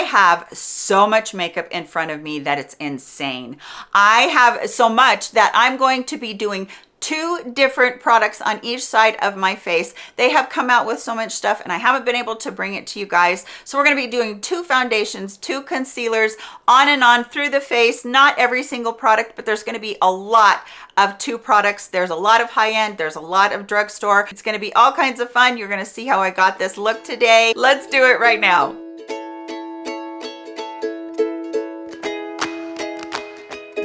have so much makeup in front of me that it's insane. I have so much that I'm going to be doing two different products on each side of my face. They have come out with so much stuff and i haven't been able to bring it to you guys. So we're going to be doing two foundations two concealers on and on through the face not every single product but there's going to be a lot of two products. There's a lot of high-end there's a lot of drugstore. It's going to be all kinds of fun. You're going to see how i got this look today. Let's do it right now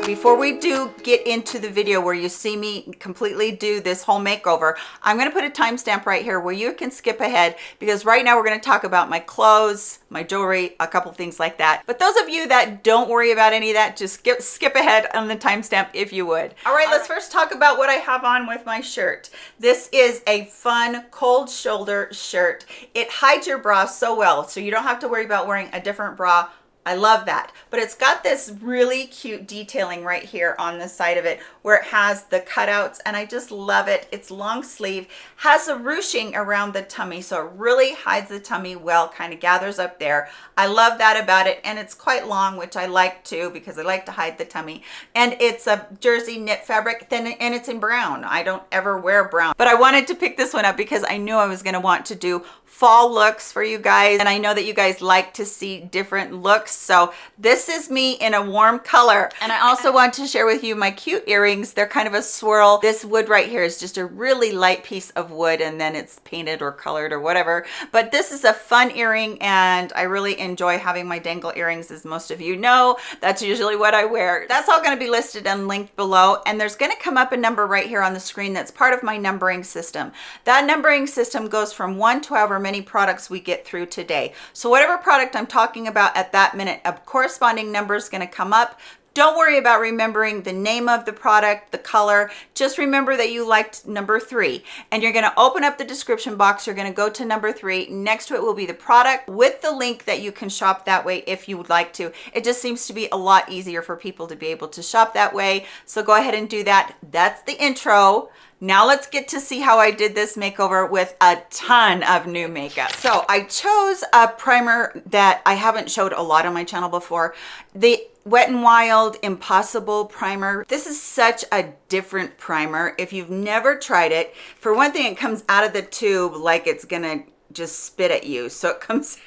before we do get into the video where you see me completely do this whole makeover i'm going to put a timestamp right here where you can skip ahead because right now we're going to talk about my clothes my jewelry a couple things like that. But those of you that don't worry about any of that just skip skip ahead on the timestamp if you would. All right let's uh, first talk about what i have on with my shirt. This is a fun cold shoulder shirt. It hides your bra so well so you don't have to worry about wearing a different bra I love that. But it's got this really cute detailing right here on the side of it where it has the cutouts and I just love it. It's long sleeve, has a ruching around the tummy so it really hides the tummy well, kind of gathers up there. I love that about it and it's quite long which I like too because I like to hide the tummy. And it's a jersey knit fabric then and it's in brown. I don't ever wear brown but I wanted to pick this one up because I knew I was going to want to do fall looks for you guys and I know that you guys like to see different looks so this is me in a warm color. And I also want to share with you my cute earrings. They're kind of a swirl. This wood right here is just a really light piece of wood and then it's painted or colored or whatever. But this is a fun earring and I really enjoy having my dangle earrings as most of you know. That's usually what I wear. That's all going to be listed and linked below. And there's going to come up a number right here on the screen that's part of my numbering system. That numbering system goes from 1 to however many products we get through today. So whatever product I'm talking about at that minute, a corresponding number is going to come up. Don't worry about remembering the name of the product, the color. Just remember that you liked number three. And you're going to open up the description box. You're going to go to number three. Next to it will be the product with the link that you can shop that way if you would like to. It just seems to be a lot easier for people to be able to shop that way. So go ahead and do that. That's the intro. Now let's get to see how I did this makeover with a ton of new makeup. So I chose a primer that I haven't showed a lot on my channel before. The Wet n Wild Impossible Primer. This is such a different primer. If you've never tried it, for one thing, it comes out of the tube like it's gonna just spit at you. So it comes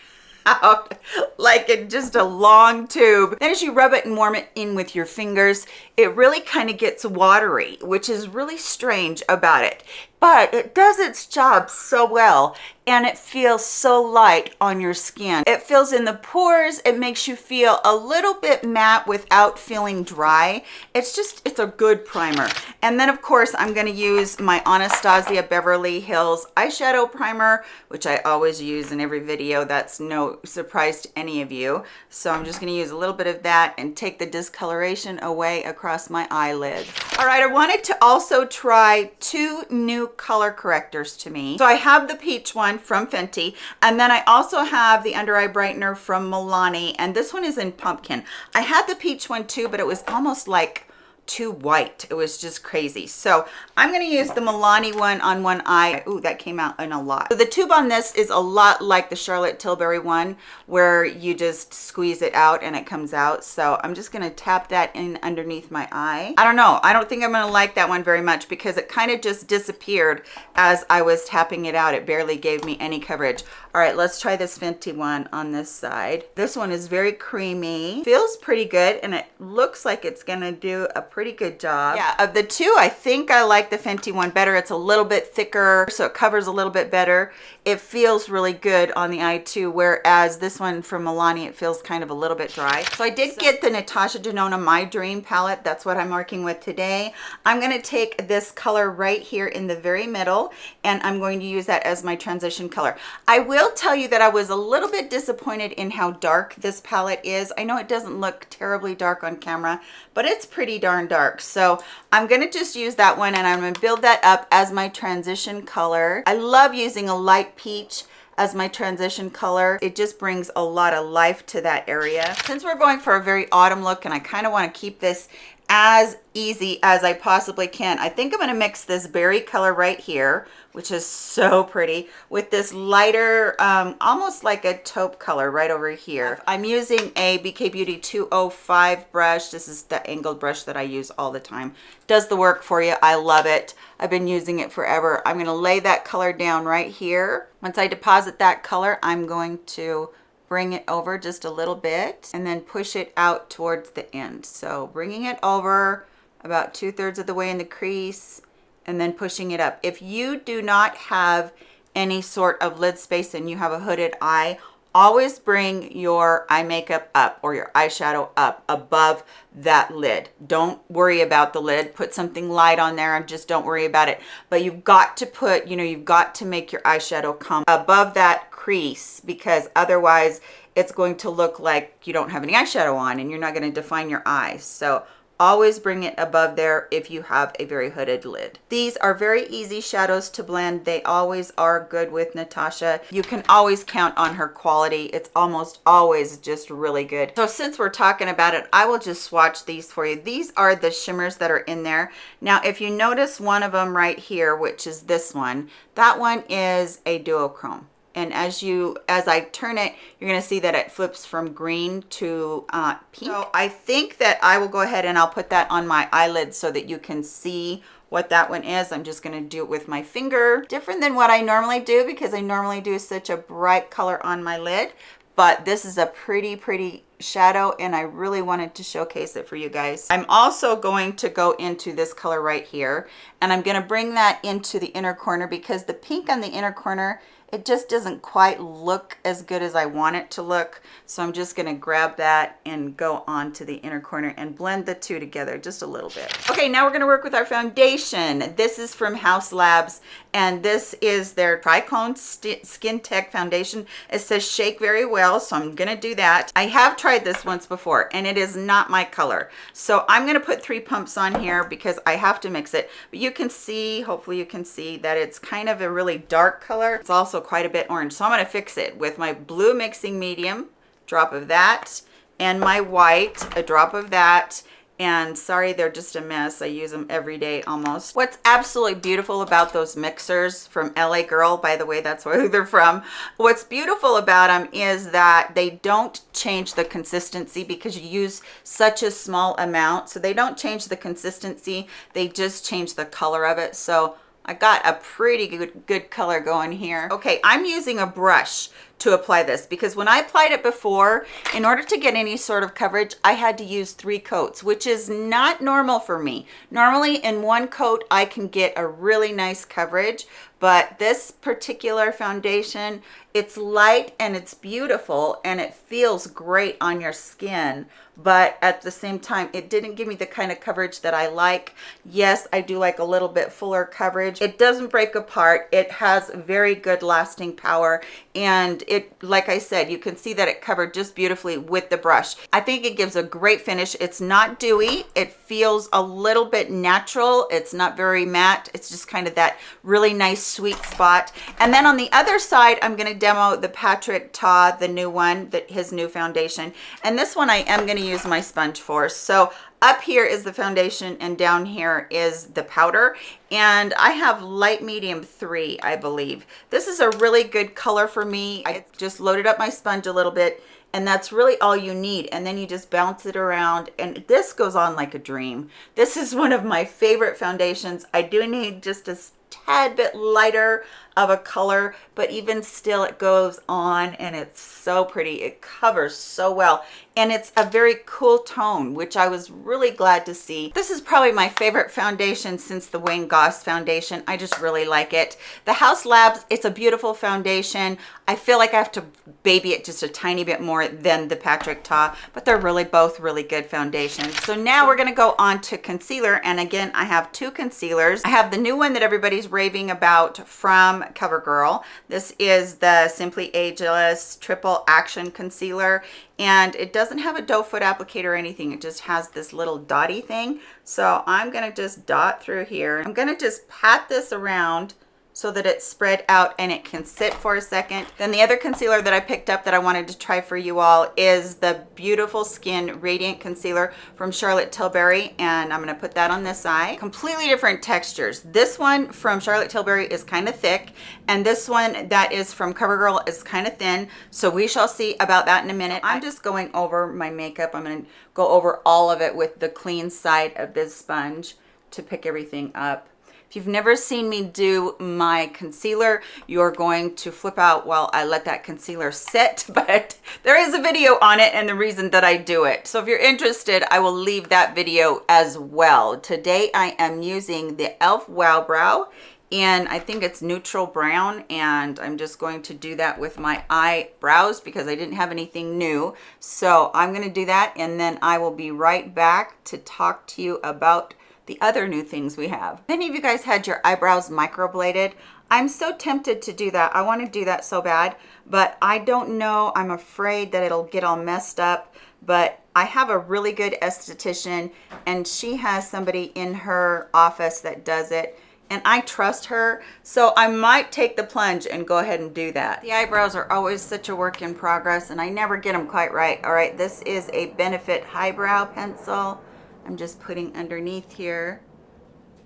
out like in just a long tube. Then as you rub it and warm it in with your fingers, it really kind of gets watery, which is really strange about it but it does its job so well and it feels so light on your skin. It fills in the pores. It makes you feel a little bit matte without feeling dry. It's just, it's a good primer. And then of course, I'm gonna use my Anastasia Beverly Hills eyeshadow primer, which I always use in every video. That's no surprise to any of you. So I'm just gonna use a little bit of that and take the discoloration away across my eyelids. All right, I wanted to also try two new color correctors to me. So I have the peach one from Fenty, and then I also have the under eye brightener from Milani, and this one is in pumpkin. I had the peach one too, but it was almost like too white. It was just crazy. So I'm going to use the Milani one on one eye. Ooh, that came out in a lot. So the tube on this is a lot like the Charlotte Tilbury one where you just squeeze it out and it comes out. So I'm just going to tap that in underneath my eye. I don't know. I don't think I'm going to like that one very much because it kind of just disappeared as I was tapping it out. It barely gave me any coverage. All right, let's try this Fenty one on this side. This one is very creamy. Feels pretty good and it looks like it's going to do a pretty good job. Yeah, of the two, I think I like the Fenty one better. It's a little bit thicker, so it covers a little bit better. It feels really good on the eye too, whereas this one from Milani, it feels kind of a little bit dry. So I did so get the Natasha Denona My Dream palette. That's what I'm working with today. I'm going to take this color right here in the very middle, and I'm going to use that as my transition color. I will tell you that I was a little bit disappointed in how dark this palette is. I know it doesn't look terribly dark on camera, but it's pretty darn dark. So I'm going to just use that one and I'm going to build that up as my transition color. I love using a light peach as my transition color. It just brings a lot of life to that area. Since we're going for a very autumn look and I kind of want to keep this as easy as I possibly can. I think I'm going to mix this berry color right here, which is so pretty, with this lighter, um, almost like a taupe color right over here. I'm using a BK Beauty 205 brush. This is the angled brush that I use all the time. Does the work for you. I love it. I've been using it forever. I'm going to lay that color down right here. Once I deposit that color, I'm going to bring it over just a little bit and then push it out towards the end. So bringing it over about two thirds of the way in the crease and then pushing it up. If you do not have any sort of lid space and you have a hooded eye, always bring your eye makeup up or your eyeshadow up above that lid. Don't worry about the lid. Put something light on there and just don't worry about it. But you've got to put, you know, you've got to make your eyeshadow come above that crease because otherwise it's going to look like you don't have any eyeshadow on and you're not going to define your eyes. So always bring it above there if you have a very hooded lid. These are very easy shadows to blend. They always are good with natasha. You can always count on her quality. It's almost always just really good. So since we're talking about it i will just swatch these for you. These are the shimmers that are in there. Now if you notice one of them right here which is this one that one is a duochrome and as you as I turn it you're to see that it flips from green to uh, pink. So I think that I will go ahead and I'll put that on my eyelid so that you can see what that one is. I'm just to do it with my finger. Different than what I normally do because I normally do such a bright color on my lid but this is a pretty pretty shadow and I really wanted to showcase it for you guys. I'm also going to go into this color right here and I'm going to bring that into the inner corner because the pink on the inner corner it just doesn't quite look as good as I want it to look. So I'm just gonna grab that and go on to the inner corner and blend the two together just a little bit. Okay, now we're gonna work with our foundation. This is from Haus Labs and this is their Triclone Skin Tech Foundation. It says shake very well, so I'm gonna do that. I have tried this once before and it is not my color. So I'm gonna put three pumps on here because I have to mix it. But you can see, hopefully you can see that it's kind of a really dark color. It's also quite a bit orange. So I'm going to fix it with my blue mixing medium, drop of that, and my white, a drop of that, and sorry they're just a mess. I use them every day almost. What's absolutely beautiful about those mixers from la girl by the way that's where they're from. What's beautiful about them is that they don't change the consistency because you use such a small amount. So they don't change the consistency. They just change the color of it. So I got a pretty good, good color going here. Okay, I'm using a brush to apply this because when I applied it before, in order to get any sort of coverage, I had to use three coats, which is not normal for me. Normally in one coat, I can get a really nice coverage, but this particular foundation, it's light and it's beautiful and it feels great on your skin but at the same time it didn't give me the kind of coverage that I like. Yes I do like a little bit fuller coverage. It doesn't break apart. It has very good lasting power and it like I said you can see that it covered just beautifully with the brush. I think it gives a great finish. It's not dewy. It feels a little bit natural. It's not very matte. It's just kind of that really nice sweet spot. And then on the other side I'm going to demo the Patrick Ta the new one that his new foundation. And this one I am going to use my sponge for. So up here is the foundation and down here is the powder. And I have light medium three I believe. This is a really good color for me. I just loaded up my sponge a little bit and that's really all you need. And then you just bounce it around and this goes on like a dream. This is one of my favorite foundations. I do need just a tad bit lighter of a color but even still it goes on and it's so pretty. It covers so well. And it's a very cool tone which i was really glad to see. This is probably my favorite foundation since the wayne goss foundation. I just really like it. The Haus Labs it's a beautiful foundation. I feel like i have to baby it just a tiny bit more than the patrick ta but they're really both really good foundations. So now we're going to go on to concealer and again i have two concealers. I have the new one that everybody's raving about from CoverGirl. This is the Simply Ageless Triple Action Concealer and it doesn't have a doe foot applicator or anything. It just has this little dotty thing. So I'm gonna just dot through here. I'm gonna just pat this around so that it's spread out and it can sit for a second. Then the other concealer that I picked up that I wanted to try for you all is the Beautiful Skin Radiant Concealer from Charlotte Tilbury. And I'm gonna put that on this eye. Completely different textures. This one from Charlotte Tilbury is kind of thick. And this one that is from CoverGirl is kind of thin. So we shall see about that in a minute. I'm just going over my makeup. I'm gonna go over all of it with the clean side of this sponge to pick everything up. If you've never seen me do my concealer, you're going to flip out while I let that concealer sit, but there is a video on it and the reason that I do it. So if you're interested, I will leave that video as well. Today I am using the e.l.f. Wow Brow and I think it's neutral brown and I'm just going to do that with my eyebrows because I didn't have anything new. So I'm going to do that and then I will be right back to talk to you about the other new things we have. Many of you guys had your eyebrows microbladed. I'm so tempted to do that. I want to do that so bad, but I don't know. I'm afraid that it'll get all messed up, but I have a really good esthetician and she has somebody in her office that does it and I trust her. So I might take the plunge and go ahead and do that. The eyebrows are always such a work in progress and I never get them quite right. All right, this is a Benefit Highbrow Pencil. I'm just putting underneath here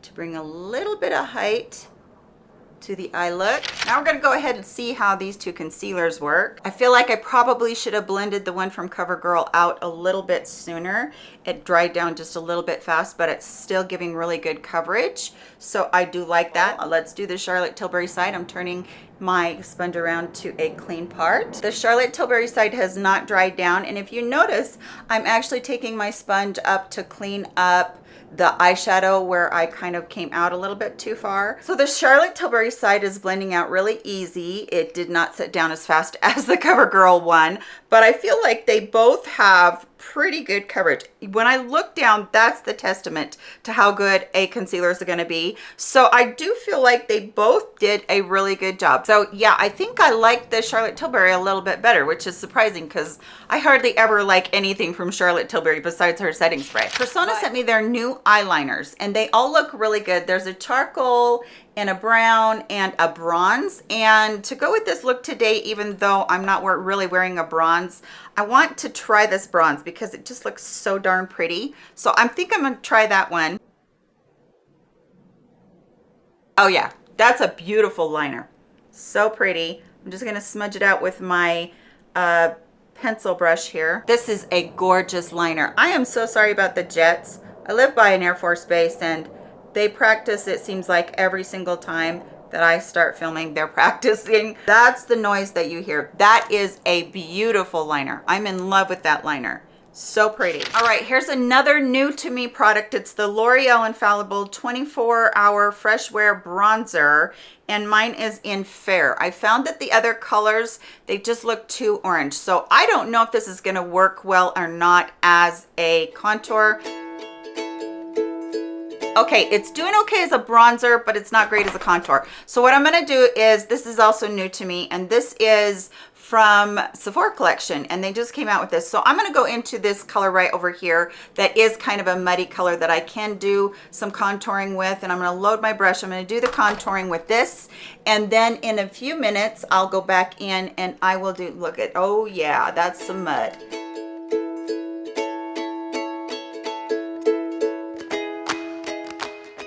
to bring a little bit of height to the eye look. Now we're gonna go ahead and see how these two concealers work. I feel like I probably should have blended the one from CoverGirl out a little bit sooner. It dried down just a little bit fast, but it's still giving really good coverage. So I do like that. Let's do the Charlotte Tilbury side. I'm turning my sponge around to a clean part. The Charlotte Tilbury side has not dried down. And if you notice, I'm actually taking my sponge up to clean up the eyeshadow where I kind of came out a little bit too far. So the Charlotte Tilbury side is blending out really easy. It did not set down as fast as the CoverGirl one, but I feel like they both have pretty good coverage. When I look down, that's the testament to how good a concealer is going to be. So I do feel like they both did a really good job. So yeah, I think I like the Charlotte Tilbury a little bit better, which is surprising because I hardly ever like anything from Charlotte Tilbury besides her setting spray. Persona sent me their new eyeliners and they all look really good. There's a charcoal and a brown and a bronze and to go with this look today even though i'm not really wearing a bronze i want to try this bronze because it just looks so darn pretty so i think i'm gonna try that one oh yeah that's a beautiful liner so pretty i'm just gonna smudge it out with my uh, pencil brush here this is a gorgeous liner i am so sorry about the jets i live by an air force base and they practice, it seems like, every single time that I start filming, they're practicing. That's the noise that you hear. That is a beautiful liner. I'm in love with that liner. So pretty. All right, here's another new to me product. It's the L'Oreal Infallible 24 Hour Fresh Wear Bronzer, and mine is in Fair. I found that the other colors, they just look too orange. So I don't know if this is gonna work well or not as a contour. Okay, it's doing okay as a bronzer, but it's not great as a contour. So what I'm gonna do is, this is also new to me, and this is from Sephora collection and they just came out with this. So I'm gonna go into this color right over here that is kind of a muddy color that I can do some contouring with and I'm gonna load my brush. I'm gonna do the contouring with this and then in a few minutes I'll go back in and I will do, look at, oh yeah, that's some mud.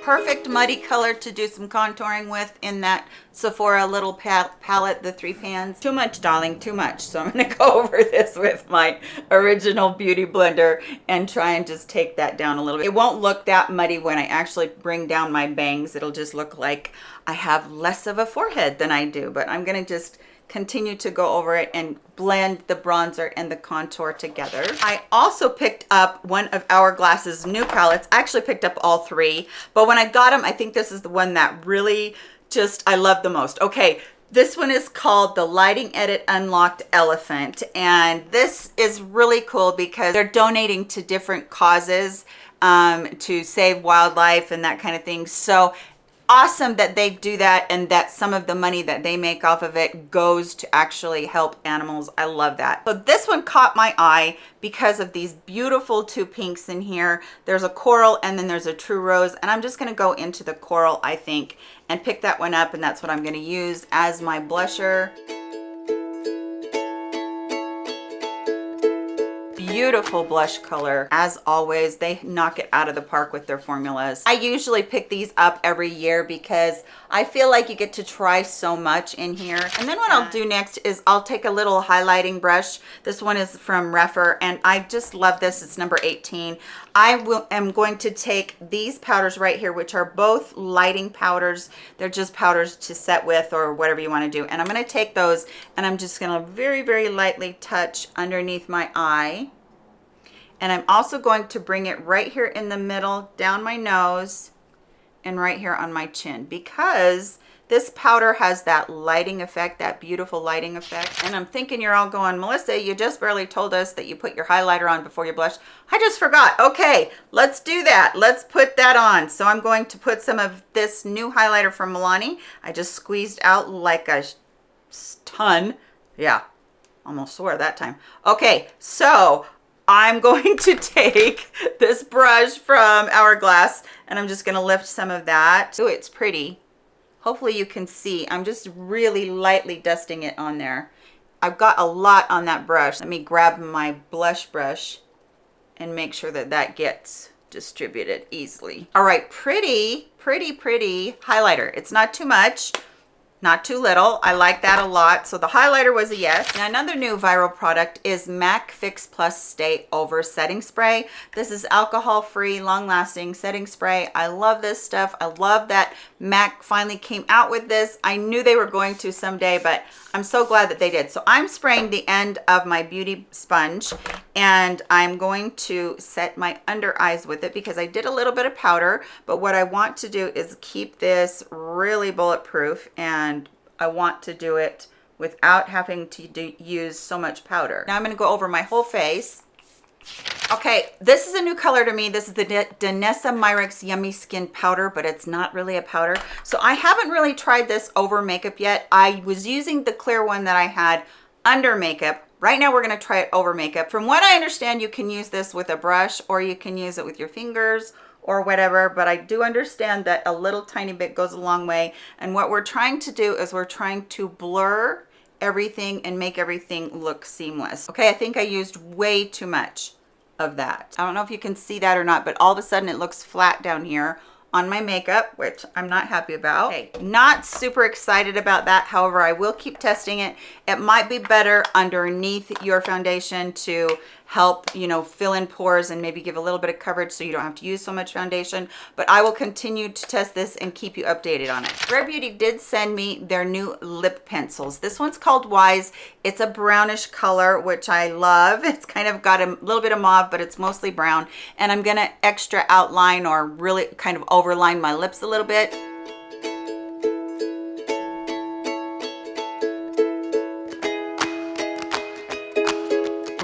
Perfect muddy color to do some contouring with in that Sephora little pal palette, the three pans. Too much, darling, too much. So I'm gonna go over this with my original Beauty Blender and try and just take that down a little bit. It won't look that muddy when I actually bring down my bangs. It'll just look like I have less of a forehead than I do, but I'm gonna just continue to go over it and blend the bronzer and the contour together. I also picked up one of Hourglass's new palettes. I actually picked up all three, but when I got them, I think this is the one that really just I love the most. Okay, this one is called the Lighting Edit Unlocked Elephant, and this is really cool because they're donating to different causes um, to save wildlife and that kind of thing. So awesome that they do that and that some of the money that they make off of it goes to actually help animals. I love that. So this one caught my eye because of these beautiful two pinks in here. There's a coral and then there's a true rose and I'm just gonna go into the coral, I think, and pick that one up and that's what I'm gonna use as my blusher. Beautiful blush color. As always they knock it out of the park with their formulas. I usually pick these up every year because i feel like you get to try so much in here. And then what i'll do next is i'll take a little highlighting brush. This one is from Rephr and i just love this. It's number 18 i will am going to take these powders right here which are both lighting powders. They're just powders to set with or whatever you want to do. And i'm going to take those and i'm just going to very very lightly touch underneath my eye and I'm also going to bring it right here in the middle, down my nose, and right here on my chin because this powder has that lighting effect, that beautiful lighting effect. And I'm thinking you're all going, Melissa, you just barely told us that you put your highlighter on before you blush. I just forgot. Okay, let's do that. Let's put that on. So I'm going to put some of this new highlighter from Milani. I just squeezed out like a ton. Yeah, almost swore that time. Okay, so I'm going to take this brush from Hourglass and I'm just going to lift some of that. Oh, it's pretty. Hopefully you can see. I'm just really lightly dusting it on there. I've got a lot on that brush. Let me grab my blush brush and make sure that that gets distributed easily. All right, pretty, pretty, pretty highlighter. It's not too much not too little. I like that a lot. So the highlighter was a yes. Now another new viral product is MAC Fix Plus Stay Over Setting Spray. This is alcohol-free, long-lasting setting spray. I love this stuff. I love that MAC finally came out with this. I knew they were going to someday, but I'm so glad that they did. So I'm spraying the end of my beauty sponge and I'm going to set my under eyes with it because I did a little bit of powder, but what I want to do is keep this really bulletproof and I want to do it without having to do, use so much powder. Now I'm gonna go over my whole face. Okay, this is a new color to me. This is the Danessa Myricks Yummy Skin Powder, but it's not really a powder. So I haven't really tried this over makeup yet. I was using the clear one that I had under makeup Right now, we're gonna try it over makeup. From what I understand, you can use this with a brush or you can use it with your fingers or whatever, but I do understand that a little tiny bit goes a long way. And what we're trying to do is we're trying to blur everything and make everything look seamless. Okay, I think I used way too much of that. I don't know if you can see that or not, but all of a sudden it looks flat down here on my makeup, which I'm not happy about. Okay, not super excited about that. However, I will keep testing it. It might be better underneath your foundation to help, you know, fill in pores and maybe give a little bit of coverage so you don't have to use so much foundation. But I will continue to test this and keep you updated on it. Rare Beauty did send me their new lip pencils. This one's called Wise. It's a brownish color, which I love. It's kind of got a little bit of mauve, but it's mostly brown. And I'm gonna extra outline or really kind of overline my lips a little bit.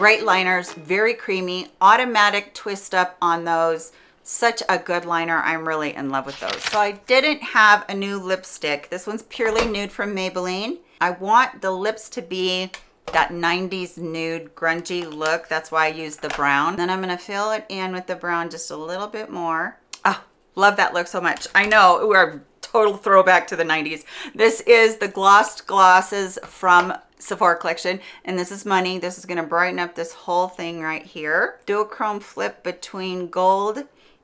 Great liners very creamy automatic twist up on those. Such a good liner. I'm really in love with those. So i didn't have a new lipstick. This one's purely nude from maybelline. I want the lips to be that 90s nude grungy look. That's why i use the brown. Then i'm going to fill it in with the brown just a little bit more. Oh love that look so much. I know we're total throwback to the 90s this is the glossed glosses from Sephora collection and this is money. This is going to brighten up this whole thing right here. Duochrome flip between gold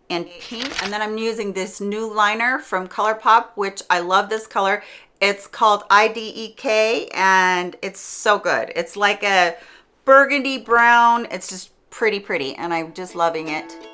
and pink. And then i'm using this new liner from colourpop which i love this color. It's called idek and it's so good. It's like a burgundy brown. It's just pretty pretty and i'm just loving it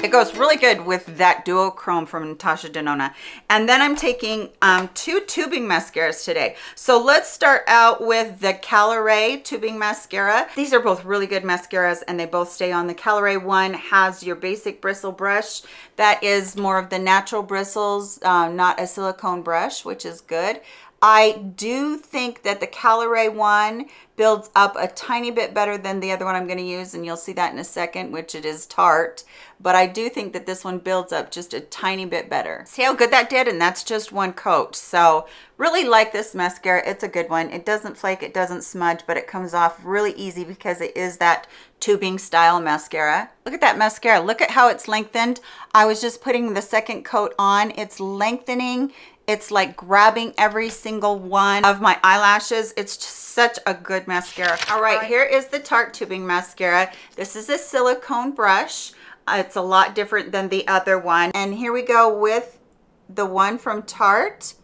It goes really good with that duochrome from Natasha Denona. And then I'm taking um, two tubing mascaras today. So let's start out with the Caliray tubing mascara. These are both really good mascaras and they both stay on. The Caliray one has your basic bristle brush. That is more of the natural bristles, uh, not a silicone brush, which is good. I do think that the Caliray one builds up a tiny bit better than the other one I'm going to use, and you'll see that in a second, which it is Tarte. But I do think that this one builds up just a tiny bit better. See how good that did? And that's just one coat. So really like this mascara. It's a good one. It doesn't flake, it doesn't smudge, but it comes off really easy because it is that tubing style mascara. Look at that mascara. Look at how it's lengthened. I was just putting the second coat on. It's lengthening it's like grabbing every single one of my eyelashes. It's just such a good mascara. All right, here is the Tarte Tubing Mascara. This is a silicone brush. Uh, it's a lot different than the other one. And here we go with the one from Tarte.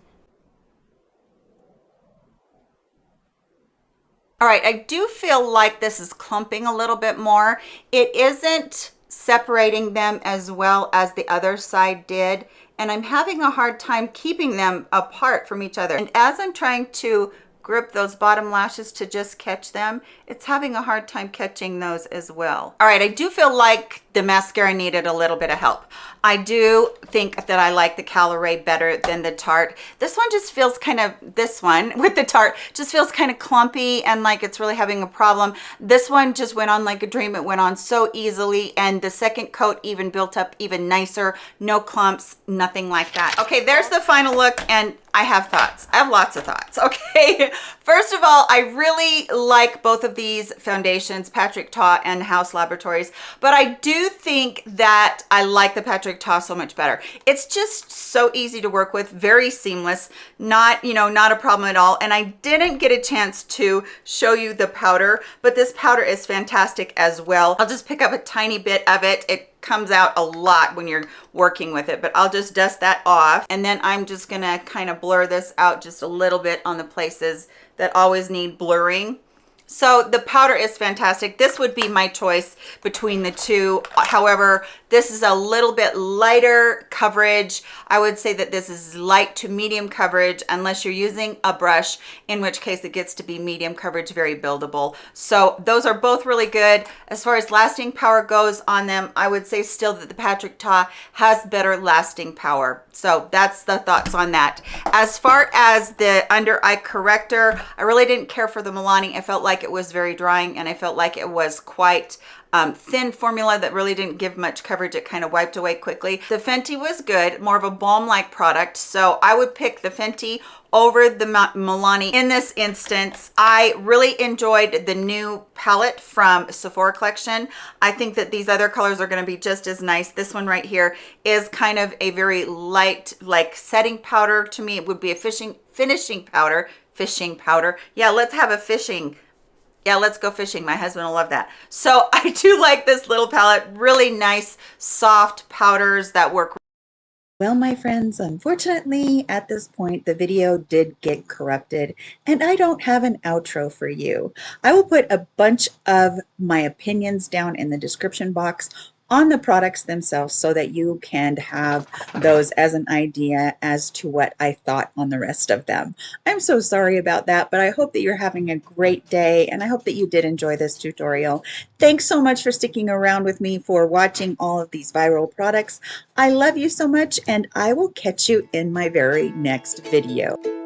All right, I do feel like this is clumping a little bit more. It isn't separating them as well as the other side did and I'm having a hard time keeping them apart from each other. And as I'm trying to grip those bottom lashes to just catch them, it's having a hard time catching those as well. All right, I do feel like the mascara needed a little bit of help. I do think that I like the Caliray better than the Tarte. This one just feels kind of, this one with the Tarte just feels kind of clumpy and like it's really having a problem. This one just went on like a dream. It went on so easily and the second coat even built up even nicer. No clumps, nothing like that. Okay, there's the final look and I have thoughts. I have lots of thoughts, okay? First of all, I really like both of these foundations, Patrick Ta and Haus Laboratories, but I do think that I like the Patrick Ta so much better. It's just so easy to work with, very seamless, not, you know, not a problem at all. And I didn't get a chance to show you the powder, but this powder is fantastic as well. I'll just pick up a tiny bit of it. It comes out a lot when you're working with it, but I'll just dust that off. And then I'm just gonna kind of blur this out just a little bit on the places that always need blurring. So the powder is fantastic. This would be my choice between the two. However, this is a little bit lighter coverage. I would say that this is light to medium coverage unless you're using a brush, in which case it gets to be medium coverage, very buildable. So those are both really good. As far as lasting power goes on them, I would say still that the Patrick Ta has better lasting power. So that's the thoughts on that. As far as the under eye corrector, I really didn't care for the Milani. I felt like like it was very drying and I felt like it was quite um, thin formula that really didn't give much coverage. It kind of wiped away quickly. The Fenty was good, more of a balm-like product. So I would pick the Fenty over the Milani in this instance. I really enjoyed the new palette from Sephora collection. I think that these other colors are going to be just as nice. This one right here is kind of a very light like setting powder to me. It would be a fishing finishing powder, fishing powder. Yeah, let's have a fishing yeah let's go fishing. My husband will love that. So i do like this little palette. Really nice soft powders that work. Well, my friends, unfortunately, at this point, the video did get corrupted, and I don't have an outro for you. I will put a bunch of my opinions down in the description box on the products themselves so that you can have those as an idea as to what I thought on the rest of them. I'm so sorry about that, but I hope that you're having a great day and I hope that you did enjoy this tutorial. Thanks so much for sticking around with me for watching all of these viral products. I love you so much and I will catch you in my very next video.